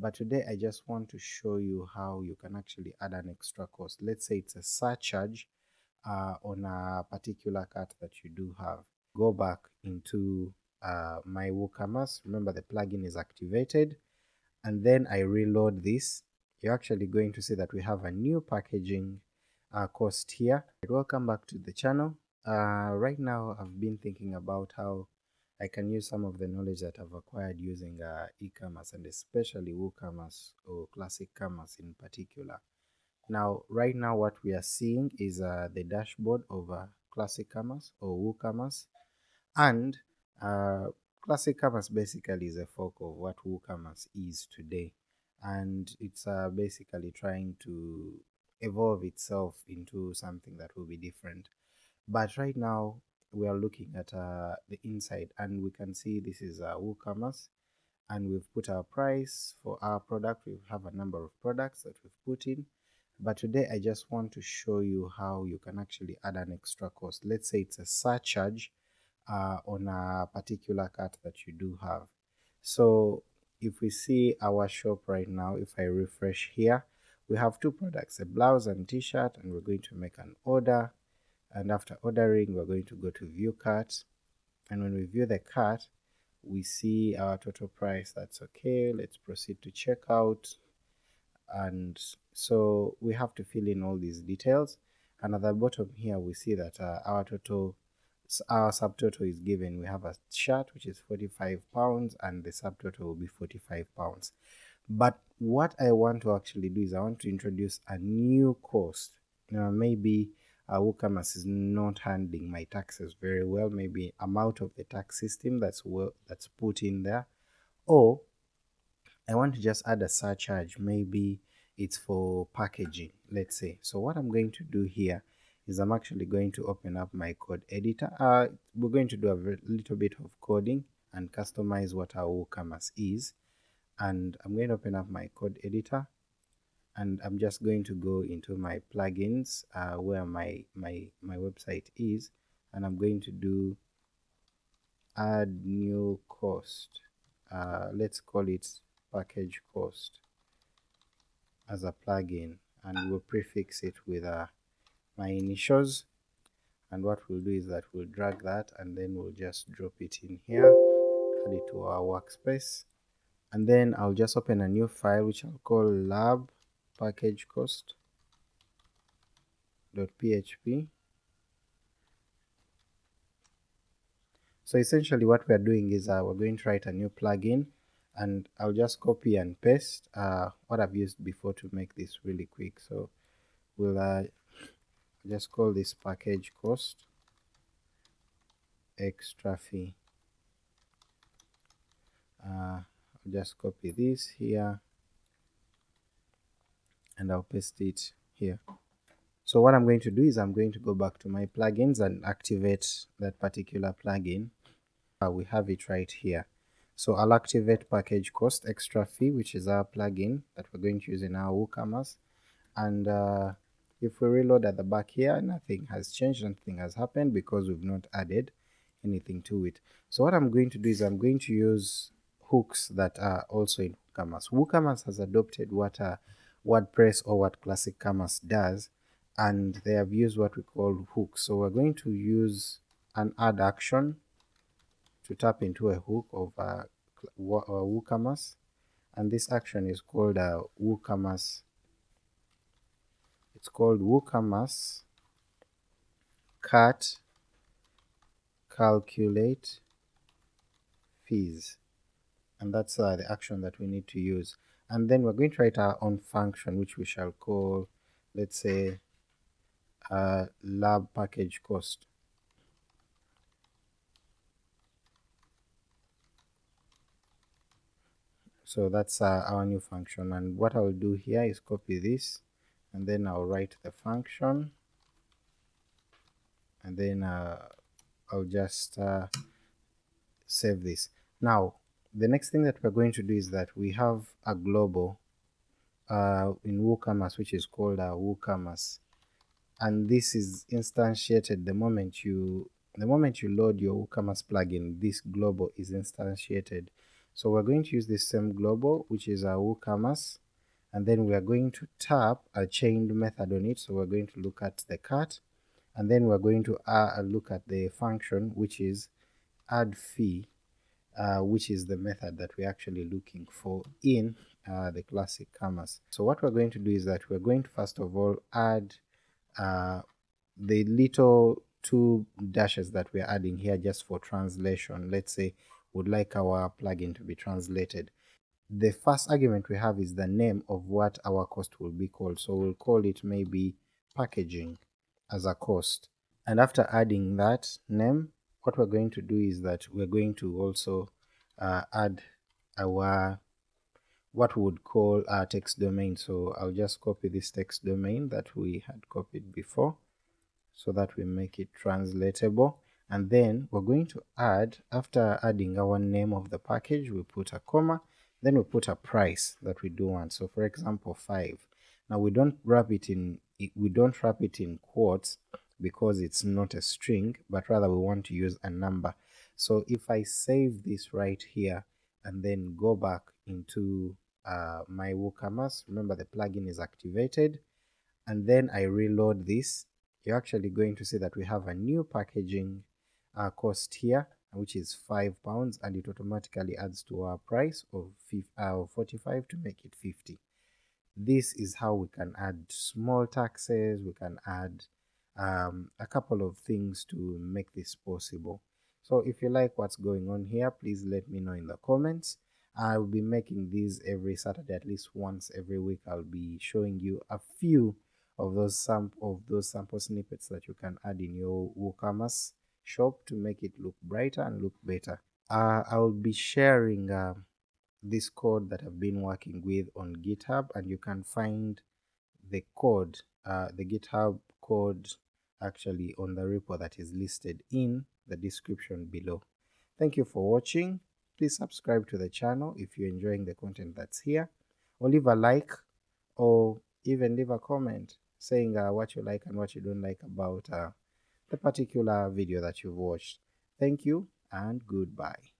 but today I just want to show you how you can actually add an extra cost. Let's say it's a surcharge uh, on a particular cart that you do have. Go back into uh, my WooCommerce, remember the plugin is activated, and then I reload this, you're actually going to see that we have a new packaging uh, cost here. Welcome back to the channel. Uh, right now I've been thinking about how I can use some of the knowledge that I've acquired using uh, e-commerce and especially WooCommerce or Classic Commerce in particular. Now, right now what we are seeing is uh, the dashboard of uh, Classic Commerce or WooCommerce and uh, Classic Commerce basically is a fork of what WooCommerce is today and it's uh, basically trying to evolve itself into something that will be different. But right now we are looking at uh, the inside and we can see this is uh, WooCommerce and we've put our price for our product. We have a number of products that we've put in. But today I just want to show you how you can actually add an extra cost. Let's say it's a surcharge uh, on a particular cart that you do have. So if we see our shop right now, if I refresh here, we have two products, a blouse and t-shirt, and we're going to make an order and after ordering we're going to go to view cart and when we view the cart we see our total price. That's okay. Let's proceed to checkout. And so we have to fill in all these details. And at the bottom here we see that uh, our total our subtotal is given. We have a shirt which is 45 pounds and the subtotal will be 45 pounds. But what i want to actually do is i want to introduce a new cost know maybe uh, WooCommerce is not handling my taxes very well. Maybe I'm out of the tax system that's well that's put in there, or I want to just add a surcharge. Maybe it's for packaging, let's say. So what I'm going to do here is I'm actually going to open up my code editor. Uh, we're going to do a little bit of coding and customize what our WooCommerce is. And I'm going to open up my code editor and I'm just going to go into my plugins uh, where my my my website is and I'm going to do add new cost. Uh, let's call it package cost as a plugin and we'll prefix it with uh, my initials. And what we'll do is that we'll drag that and then we'll just drop it in here add it to our workspace. And then I'll just open a new file which I'll call lab package cost dot php so essentially what we are doing is uh, we're going to write a new plugin and I'll just copy and paste uh, what I've used before to make this really quick. So we'll uh, just call this package cost extra fee. Uh, I'll just copy this here and I'll paste it here. So what I'm going to do is I'm going to go back to my plugins and activate that particular plugin. Uh, we have it right here. So I'll activate package cost extra fee, which is our plugin that we're going to use in our WooCommerce. And uh, if we reload at the back here, nothing has changed, nothing has happened because we've not added anything to it. So what I'm going to do is I'm going to use hooks that are also in WooCommerce. WooCommerce has adopted what are WordPress or what Classic Commerce does and they have used what we call hooks. So we're going to use an add action to tap into a hook of uh, WooCommerce and this action is called WooCommerce it's called WooCommerce cart calculate fees and that's uh, the action that we need to use and then we're going to write our own function which we shall call let's say uh, lab package cost. So that's uh, our new function. And what I'll do here is copy this and then I'll write the function. And then uh, I'll just uh, save this. Now the next thing that we're going to do is that we have a global uh, in WooCommerce which is called a WooCommerce. And this is instantiated the moment you the moment you load your WooCommerce plugin this global is instantiated. So we're going to use this same global, which is our WooCommerce, and then we are going to tap a chained method on it. So we're going to look at the cart, and then we're going to uh, look at the function, which is add fee, uh, which is the method that we're actually looking for in uh, the classic commerce. So what we're going to do is that we're going to first of all add uh, the little two dashes that we're adding here just for translation. Let's say we'd like our plugin to be translated. The first argument we have is the name of what our cost will be called. So we'll call it maybe packaging as a cost. And after adding that name, what we're going to do is that we're going to also uh, add our what we would call our text domain. So I'll just copy this text domain that we had copied before so that we make it translatable. And then we're going to add after adding our name of the package we put a comma then we put a price that we do want. So for example 5 now we don't wrap it in we don't wrap it in quotes because it's not a string but rather we want to use a number. So if I save this right here and then go back into uh, my WooCommerce remember the plugin is activated and then I reload this you're actually going to see that we have a new packaging uh, cost here which is 5 pounds and it automatically adds to our price of uh, 45 to make it 50 this is how we can add small taxes we can add um, a couple of things to make this possible. So if you like what's going on here please let me know in the comments. I'll be making these every Saturday at least once every week. I'll be showing you a few of those sam of those sample snippets that you can add in your WooCommerce shop to make it look brighter and look better. Uh, I will be sharing uh, this code that I've been working with on GitHub and you can find the code, uh, the GitHub code actually on the repo that is listed in the description below. Thank you for watching. Please subscribe to the channel if you're enjoying the content that's here or leave a like or even leave a comment saying uh, what you like and what you don't like about uh, the particular video that you've watched. Thank you and goodbye.